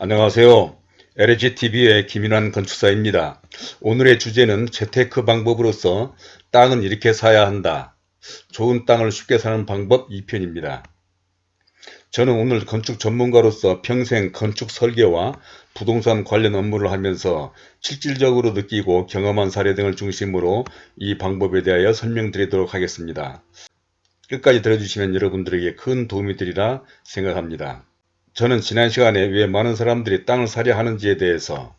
안녕하세요. LGTV의 김인환 건축사입니다. 오늘의 주제는 재테크 방법으로서 땅은 이렇게 사야 한다. 좋은 땅을 쉽게 사는 방법 2편입니다. 저는 오늘 건축 전문가로서 평생 건축 설계와 부동산 관련 업무를 하면서 실질적으로 느끼고 경험한 사례 등을 중심으로 이 방법에 대하여 설명드리도록 하겠습니다. 끝까지 들어주시면 여러분들에게 큰 도움이 되리라 생각합니다. 저는 지난 시간에 왜 많은 사람들이 땅을 사려 하는지에 대해서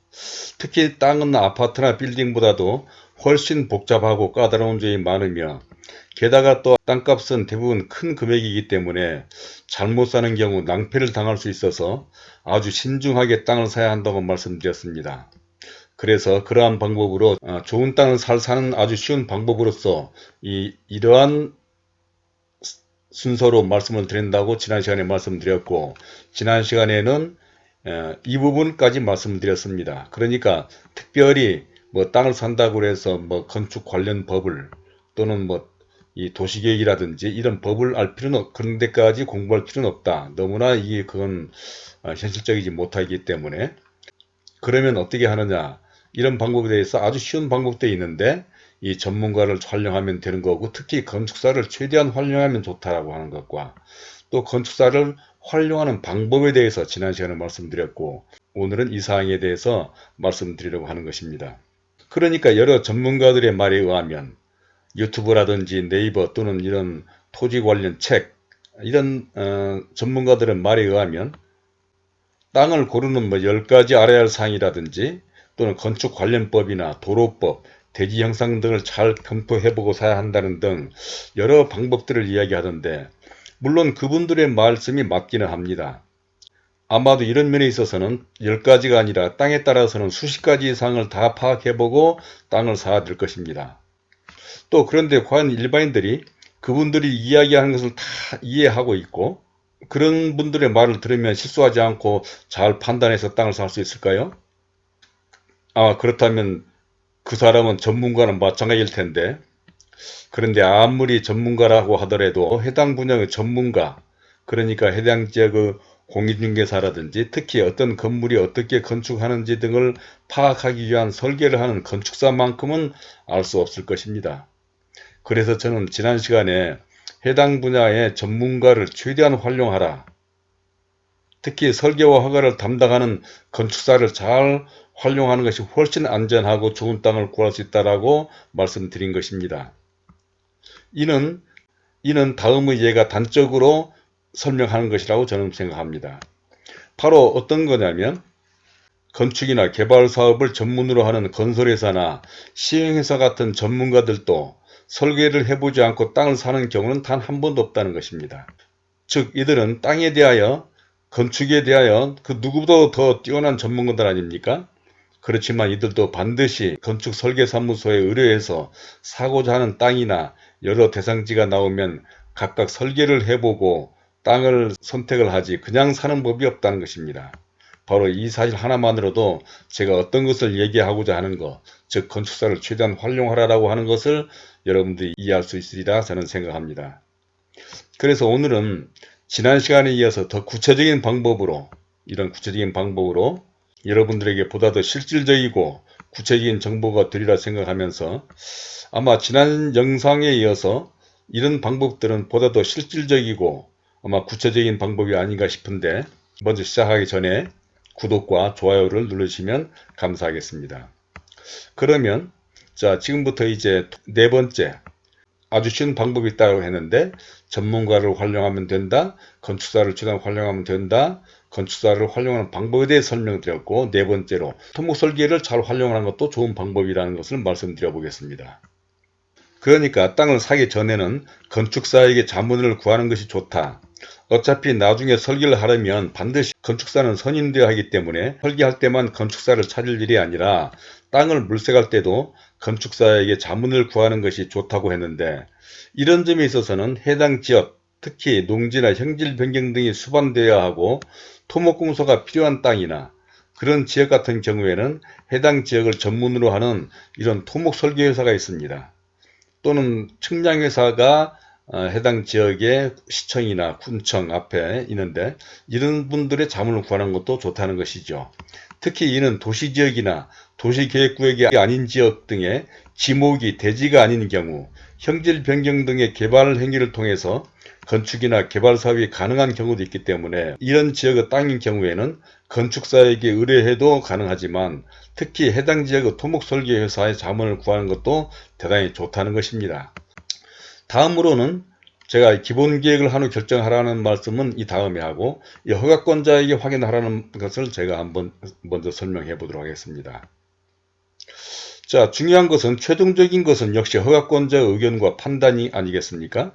특히 땅은 아파트나 빌딩보다도 훨씬 복잡하고 까다로운 점이 많으며 게다가 또 땅값은 대부분 큰 금액이기 때문에 잘못 사는 경우 낭패를 당할 수 있어서 아주 신중하게 땅을 사야 한다고 말씀드렸습니다. 그래서 그러한 방법으로 어, 좋은 땅을 살 사는 아주 쉬운 방법으로서 이, 이러한 순서로 말씀을 드린다고 지난 시간에 말씀드렸고 지난 시간에는 이 부분까지 말씀드렸습니다. 그러니까 특별히 뭐 땅을 산다고 해서 뭐 건축 관련 법을 또는 뭐 이 도시계획이라든지 이런 법을 알 필요는 없, 그런 데까지 공부할 필요는 없다. 너무나 이게 그건 어, 현실적이지 못하기 때문에 그러면 어떻게 하느냐 이런 방법에 대해서 아주 쉬운 방법도 있는데 이 전문가를 활용하면 되는 거고 특히 건축사를 최대한 활용하면 좋다라고 하는 것과 또 건축사를 활용하는 방법에 대해서 지난 시간에 말씀드렸고 오늘은 이 사항에 대해서 말씀드리려고 하는 것입니다. 그러니까 여러 전문가들의 말에 의하면 유튜브라든지 네이버 또는 이런 토지 관련 책 이런 어, 전문가들의 말에 의하면 땅을 고르는 뭐 10가지 알아야 할 사항이라든지 또는 건축 관련법이나 도로법 대지 형상 등을 잘 검토해보고 사야 한다는 등 여러 방법들을 이야기하던데 물론 그분들의 말씀이 맞기는 합니다. 아마도 이런 면에 있어서는 10가지가 아니라 땅에 따라서는 수십 가지 이상을 다 파악해보고 땅을 사야 될 것입니다. 또 그런데 과연 일반인들이 그분들이 이야기하는 것을 다 이해하고 있고 그런 분들의 말을 들으면 실수하지 않고 잘 판단해서 땅을 살 수 있을까요? 아 그렇다면 그 사람은 전문가는 마찬가지일 텐데 그런데 아무리 전문가라고 하더라도 해당 분야의 전문가 그러니까 해당 지역의 공인중개사라든지 특히 어떤 건물이 어떻게 건축하는지 등을 파악하기 위한 설계를 하는 건축사만큼은 알 수 없을 것입니다. 그래서 저는 지난 시간에 해당 분야의 전문가를 최대한 활용하라. 특히 설계와 허가를 담당하는 건축사를 잘 활용하는 것이 훨씬 안전하고 좋은 땅을 구할 수 있다라고 말씀드린 것입니다. 이는 이는 다음의 예가 단적으로 설명하는 것이라고 저는 생각합니다. 바로 어떤 거냐면 건축이나 개발 사업을 전문으로 하는 건설회사나 시행회사 같은 전문가들도 설계를 해보지 않고 땅을 사는 경우는 단 한 번도 없다는 것입니다. 즉 이들은 땅에 대하여 건축에 대하여 그 누구보다 더 뛰어난 전문가들 아닙니까? 그렇지만 이들도 반드시 건축 설계사무소에 의뢰해서 사고자 하는 땅이나 여러 대상지가 나오면 각각 설계를 해보고 땅을 선택을 하지 그냥 사는 법이 없다는 것입니다. 바로 이 사실 하나만으로도 제가 어떤 것을 얘기하고자 하는 것, 즉 건축사를 최대한 활용하라고 하는 것을 여러분들이 이해할 수 있으리라 저는 생각합니다. 그래서 오늘은 지난 시간에 이어서 더 구체적인 방법으로 이런 구체적인 방법으로 여러분들에게 보다 더 실질적이고 구체적인 정보가 되리라 생각하면서 아마 지난 영상에 이어서 이런 방법들은 보다 더 실질적이고 아마 구체적인 방법이 아닌가 싶은데 먼저 시작하기 전에 구독과 좋아요를 눌러주시면 감사하겠습니다. 그러면 자 지금부터 이제 네 번째 아주 쉬운 방법이 있다고 했는데 전문가를 활용하면 된다. 건축사를 최대한 활용하면 된다. 건축사를 활용하는 방법에 대해 설명드렸고 네 번째로 토목 설계를 잘 활용하는 것도 좋은 방법이라는 것을 말씀드려 보겠습니다. 그러니까 땅을 사기 전에는 건축사에게 자문을 구하는 것이 좋다. 어차피 나중에 설계를 하려면 반드시 건축사는 선임되어야 하기 때문에 설계할 때만 건축사를 찾을 일이 아니라 땅을 물색할 때도 건축사에게 자문을 구하는 것이 좋다고 했는데 이런 점에 있어서는 해당 지역 특히 농지나 형질 변경 등이 수반되어야 하고 토목공소가 필요한 땅이나 그런 지역 같은 경우에는 해당 지역을 전문으로 하는 이런 토목 설계회사가 있습니다. 또는 측량회사가 어, 해당 지역의 시청이나 군청 앞에 있는데 이런 분들의 자문을 구하는 것도 좋다는 것이죠. 특히 이는 도시지역이나 도시계획구역이 아닌 지역 등의 지목이 대지가 아닌 경우 형질 변경 등의 개발 행위를 통해서 건축이나 개발 사업이 가능한 경우도 있기 때문에 이런 지역의 땅인 경우에는 건축사에게 의뢰해도 가능하지만 특히 해당 지역의 토목설계회사의 자문을 구하는 것도 대단히 좋다는 것입니다. 다음으로는 제가 기본 계획을 한 후 결정하라는 말씀은 이 다음에 하고 이 허가권자에게 확인하라는 것을 제가 한번 먼저 설명해 보도록 하겠습니다. 자 중요한 것은 최종적인 것은 역시 허가권자의 의견과 판단이 아니겠습니까?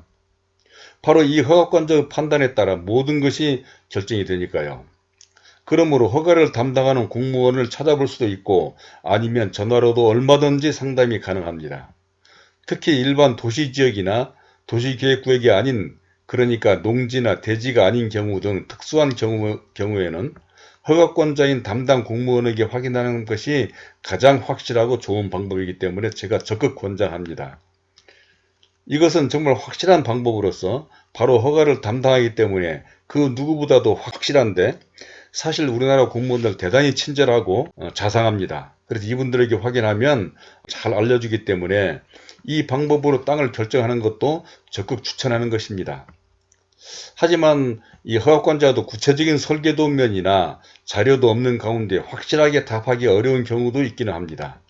바로 이 허가권자의 판단에 따라 모든 것이 결정이 되니까요. 그러므로 허가를 담당하는 공무원을 찾아볼 수도 있고 아니면 전화로도 얼마든지 상담이 가능합니다. 특히 일반 도시지역이나 도시계획구역이 아닌 그러니까 농지나 대지가 아닌 경우 등 특수한 경우, 경우에는 허가권자인 담당 공무원에게 확인하는 것이 가장 확실하고 좋은 방법이기 때문에 제가 적극 권장합니다. 이것은 정말 확실한 방법으로서 바로 허가를 담당하기 때문에 그 누구보다도 확실한데 사실 우리나라 공무원들 대단히 친절하고 어, 자상합니다. 그래서 이분들에게 확인하면 잘 알려주기 때문에 이 방법으로 땅을 결정하는 것도 적극 추천하는 것입니다. 하지만 이 허가권자도 구체적인 설계도면이나 자료도 없는 가운데 확실하게 답하기 어려운 경우도 있기는 합니다.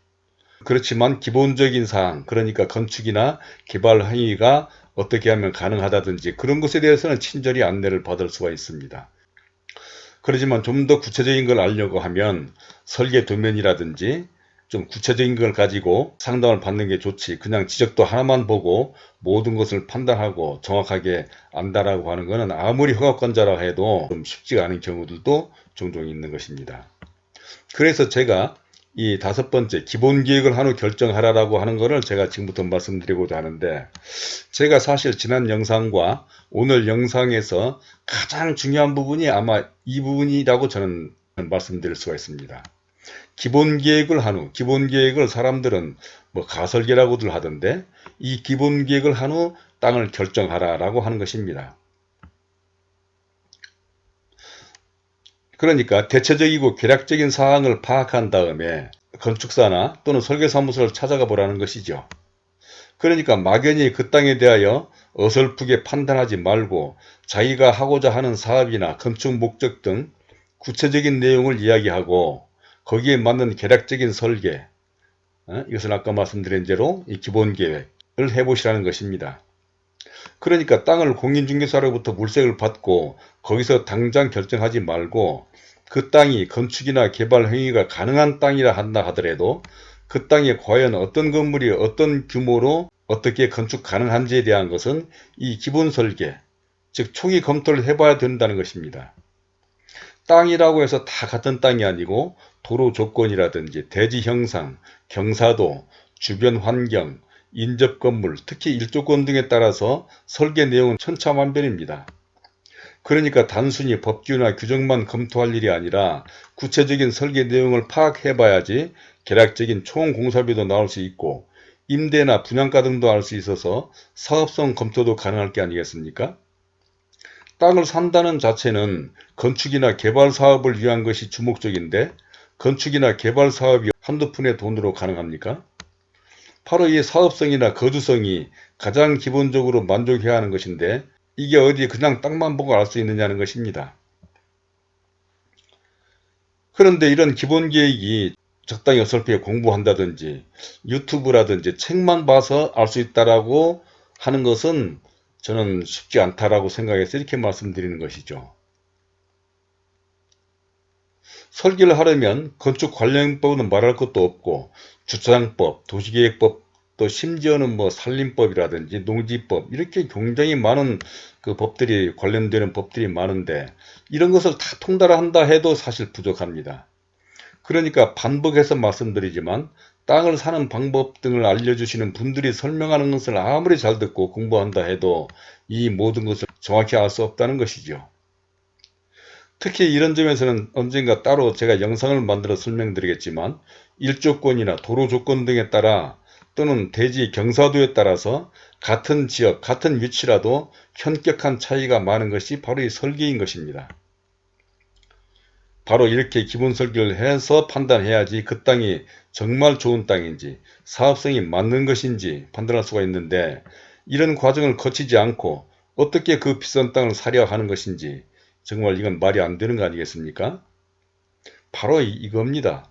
그렇지만 기본적인 사항 그러니까 건축이나 개발 행위가 어떻게 하면 가능하다든지 그런 것에 대해서는 친절히 안내를 받을 수가 있습니다. 그렇지만 좀 더 구체적인 걸 알려고 하면 설계 도면이라든지 좀 구체적인 걸 가지고 상담을 받는 게 좋지 그냥 지적도 하나만 보고 모든 것을 판단하고 정확하게 안다라고 하는 것은 아무리 허가권자라 해도 좀 쉽지가 않은 경우들도 종종 있는 것입니다. 그래서 제가 이 다섯 번째 기본 계획을 한 후 결정하라라고 하는 것을 제가 지금부터 말씀드리고자 하는데 제가 사실 지난 영상과 오늘 영상에서 가장 중요한 부분이 아마 이 부분이라고 저는 말씀드릴 수가 있습니다. 기본 계획을 한 후, 기본 계획을 사람들은 뭐 가설계라고들 하던데 이 기본 계획을 한 후 땅을 결정하라 라고 하는 것입니다. 그러니까 대체적이고 계략적인 사항을 파악한 다음에 건축사나 또는 설계사무소를 찾아가 보라는 것이죠. 그러니까 막연히 그 땅에 대하여 어설프게 판단하지 말고 자기가 하고자 하는 사업이나 건축 목적 등 구체적인 내용을 이야기하고 거기에 맞는 계략적인 설계 어? 이것은 아까 말씀드린 대로 이 기본계획을 해보시라는 것입니다. 그러니까 땅을 공인중개사로부터 물색을 받고 거기서 당장 결정하지 말고 그 땅이 건축이나 개발 행위가 가능한 땅이라 한다 하더라도 그 땅에 과연 어떤 건물이 어떤 규모로 어떻게 건축 가능한지에 대한 것은 이 기본 설계, 즉 총히 검토를 해봐야 된다는 것입니다. 땅이라고 해서 다 같은 땅이 아니고 도로 조건이라든지 대지 형상, 경사도, 주변 환경, 인접 건물, 특히 일조권 등에 따라서 설계 내용은 천차만별입니다. 그러니까 단순히 법규나 규정만 검토할 일이 아니라 구체적인 설계 내용을 파악해 봐야지 계략적인 총 공사비도 나올 수 있고 임대나 분양가 등도 알 수 있어서 사업성 검토도 가능할 게 아니겠습니까? 땅을 산다는 자체는 건축이나 개발 사업을 위한 것이 주목적인데 건축이나 개발 사업이 한두 푼의 돈으로 가능합니까? 바로 이 사업성이나 거주성이 가장 기본적으로 만족해야 하는 것인데 이게 어디 그냥 땅만 보고 알 수 있느냐는 것입니다. 그런데 이런 기본 계획이 적당히 어설프게 공부한다든지 유튜브라든지 책만 봐서 알 수 있다라고 하는 것은 저는 쉽지 않다라고 생각해서 이렇게 말씀드리는 것이죠. 설계를 하려면 건축 관련법은 말할 것도 없고 주차장법, 도시계획법, 또 심지어는 뭐 산림법이라든지 농지법 이렇게 굉장히 많은 그 법들이 관련되는 법들이 많은데 이런 것을 다 통달한다 해도 사실 부족합니다. 그러니까 반복해서 말씀드리지만 땅을 사는 방법 등을 알려주시는 분들이 설명하는 것을 아무리 잘 듣고 공부한다 해도 이 모든 것을 정확히 알 수 없다는 것이죠. 특히 이런 점에서는 언젠가 따로 제가 영상을 만들어 설명드리겠지만 일조권이나 도로 조건 등에 따라 또는 대지 경사도에 따라서 같은 지역, 같은 위치라도 현격한 차이가 많은 것이 바로 이 설계인 것입니다. 바로 이렇게 기본 설계를 해서 판단해야지 그 땅이 정말 좋은 땅인지 사업성이 맞는 것인지 판단할 수가 있는데 이런 과정을 거치지 않고 어떻게 그 비싼 땅을 사려 하는 것인지 정말 이건 말이 안 되는 거 아니겠습니까? 바로 이겁니다.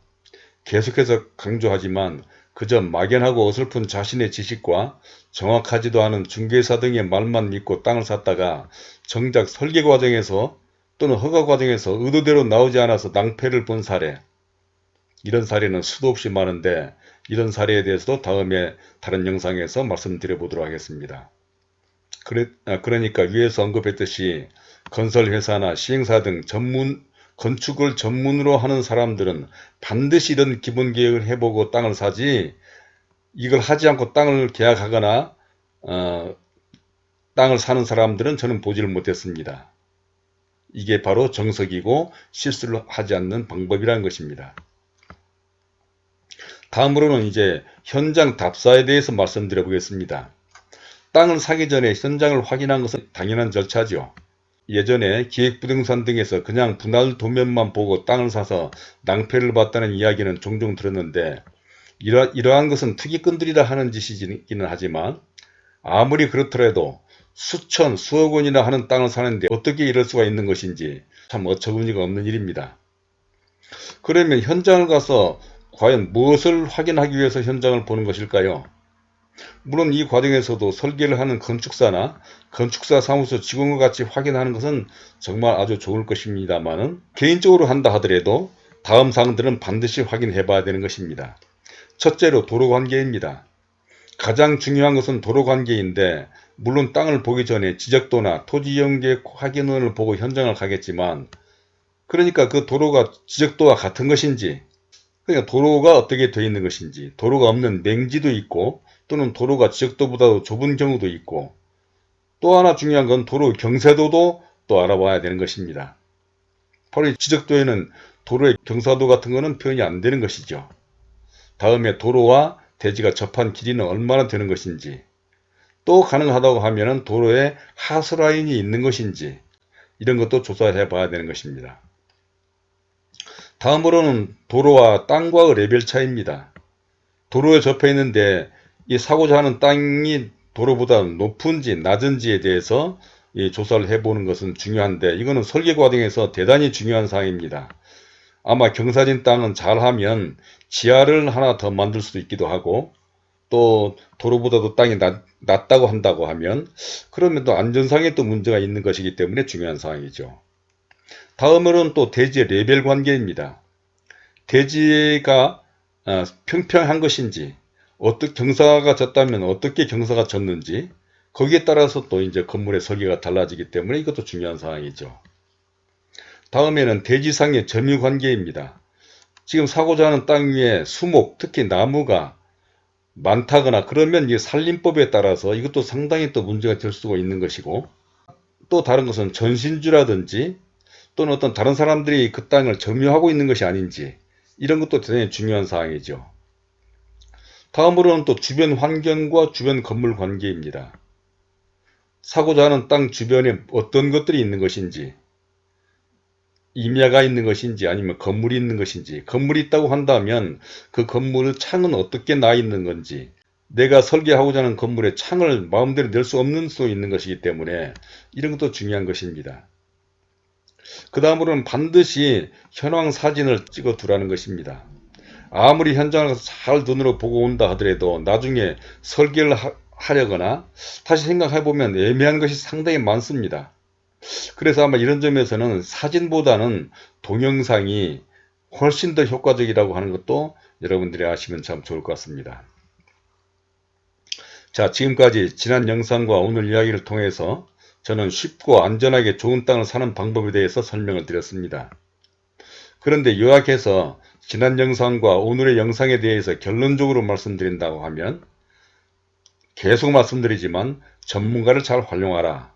계속해서 강조하지만 그저 막연하고 어설픈 자신의 지식과 정확하지도 않은 중개사 등의 말만 믿고 땅을 샀다가 정작 설계 과정에서 또는 허가 과정에서 의도대로 나오지 않아서 낭패를 본 사례 이런 사례는 수도 없이 많은데 이런 사례에 대해서도 다음에 다른 영상에서 말씀드려 보도록 하겠습니다. 그래, 아, 그러니까 위에서 언급했듯이 건설회사나 시행사 등 전문 건축을 전문으로 하는 사람들은 반드시 이런 기본 계획을 해보고 땅을 사지 이걸 하지 않고 땅을 계약하거나 어, 땅을 사는 사람들은 저는 보지를 못했습니다. 이게 바로 정석이고 실수를 하지 않는 방법이라는 것입니다. 다음으로는 이제 현장 답사에 대해서 말씀드려 보겠습니다. 땅을 사기 전에 현장을 확인한 것은 당연한 절차죠. 예전에 기획부동산 등에서 그냥 분할 도면만 보고 땅을 사서 낭패를 봤다는 이야기는 종종 들었는데 이러, 이러한 것은 투기꾼들이라 하는 짓이기는 하지만 아무리 그렇더라도 수천 수억 원이나 하는 땅을 사는데 어떻게 이럴 수가 있는 것인지 참 어처구니가 없는 일입니다. 그러면 현장을 가서 과연 무엇을 확인하기 위해서 현장을 보는 것일까요? 물론 이 과정에서도 설계를 하는 건축사나 건축사 사무소 직원과 같이 확인하는 것은 정말 아주 좋을 것입니다만 개인적으로 한다 하더라도 다음 사항들은 반드시 확인해 봐야 되는 것입니다. 첫째로 도로관계입니다. 가장 중요한 것은 도로관계인데 물론 땅을 보기 전에 지적도나 토지연계 확인원을 보고 현장을 가겠지만 그러니까 그 도로가 지적도와 같은 것인지 그러니까 도로가 어떻게 되어 있는 것인지 도로가 없는 맹지도 있고 또는 도로가 지적도보다도 좁은 경우도 있고 또 하나 중요한 건 도로 경사도도 또 알아봐야 되는 것입니다. 바로 지적도에는 도로의 경사도 같은 것은 표현이 안 되는 것이죠. 다음에 도로와 대지가 접한 길이는 얼마나 되는 것인지 또 가능하다고 하면 도로에 하수라인이 있는 것인지 이런 것도 조사해 봐야 되는 것입니다. 다음으로는 도로와 땅과의 레벨 차이입니다. 도로에 접해 있는데 이 사고자 하는 땅이 도로보다 높은지 낮은지에 대해서 조사를 해보는 것은 중요한데 이거는 설계 과정에서 대단히 중요한 사항입니다. 아마 경사진 땅은 잘하면 지하를 하나 더 만들 수도 있기도 하고 또 도로보다도 땅이 낮, 낮다고 한다고 하면 그러면 또 안전상에 또 문제가 있는 것이기 때문에 중요한 사항이죠. 다음으로는 또 대지의 레벨 관계입니다. 대지가 어, 평평한 것인지 어떻게 경사가 졌다면 어떻게 경사가 졌는지 거기에 따라서 또 이제 건물의 설계가 달라지기 때문에 이것도 중요한 사항이죠. 다음에는 대지상의 점유 관계입니다. 지금 사고자 하는 땅 위에 수목, 특히 나무가 많다거나 그러면 이 산림법에 따라서 이것도 상당히 또 문제가 될 수가 있는 것이고 또 다른 것은 전신주라든지 또는 어떤 다른 사람들이 그 땅을 점유하고 있는 것이 아닌지 이런 것도 대단히 중요한 사항이죠. 다음으로는 또 주변 환경과 주변 건물 관계입니다. 사고자 하는 땅 주변에 어떤 것들이 있는 것인지 임야가 있는 것인지 아니면 건물이 있는 것인지 건물이 있다고 한다면 그 건물의 창은 어떻게 나 있는 건지 내가 설계하고자 하는 건물의 창을 마음대로 낼 수 없는 수 있는 것이기 때문에 이런 것도 중요한 것입니다. 그 다음으로는 반드시 현황 사진을 찍어 두라는 것입니다. 아무리 현장을 잘 눈으로 보고 온다 하더라도 나중에 설계를 하, 려거나 다시 생각해보면 애매한 것이 상당히 많습니다. 그래서 아마 이런 점에서는 사진보다는 동영상이 훨씬 더 효과적이라고 하는 것도 여러분들이 아시면 참 좋을 것 같습니다. 자 지금까지 지난 영상과 오늘 이야기를 통해서 저는 쉽고 안전하게 좋은 땅을 사는 방법에 대해서 설명을 드렸습니다. 그런데 요약해서 지난 영상과 오늘의 영상에 대해서 결론적으로 말씀드린다고 하면 계속 말씀드리지만 전문가를 잘 활용하라.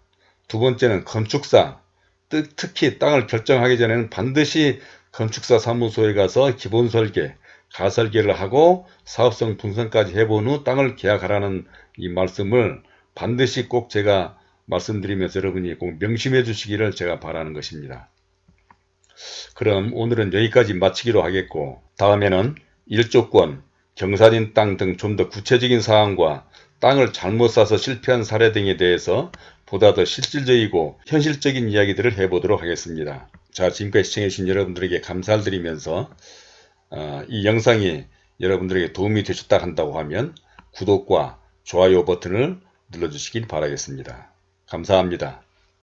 두 번째는 건축사, 특히 땅을 결정하기 전에는 반드시 건축사 사무소에 가서 기본 설계, 가설계를 하고 사업성 분석까지 해본 후 땅을 계약하라는 이 말씀을 반드시 꼭 제가 말씀드리면서 여러분이 꼭 명심해 주시기를 제가 바라는 것입니다. 그럼 오늘은 여기까지 마치기로 하겠고 다음에는 일조권, 경사진 땅 등 좀 더 구체적인 사항과 땅을 잘못 사서 실패한 사례 등에 대해서 보다 더 실질적이고 현실적인 이야기들을 해보도록 하겠습니다. 자 지금까지 시청해주신 여러분들에게 감사를 드리면서 어, 이 영상이 여러분들에게 도움이 되셨다 한다고 하면 구독과 좋아요 버튼을 눌러주시길 바라겠습니다. 감사합니다.